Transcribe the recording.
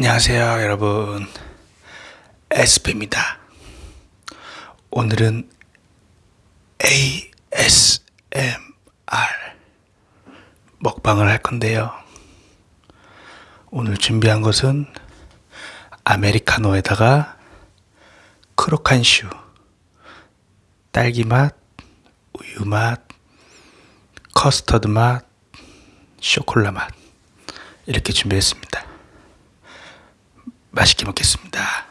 안녕하세요 여러분. 에스페입니다. 오늘은 ASMR 먹방을 할 건데요. 오늘 준비한 것은 아메리카노에다가 크로칸슈 딸기맛 우유맛 커스터드 맛 쇼콜라 맛 이렇게 준비했습니다 맛있게 먹겠습니다.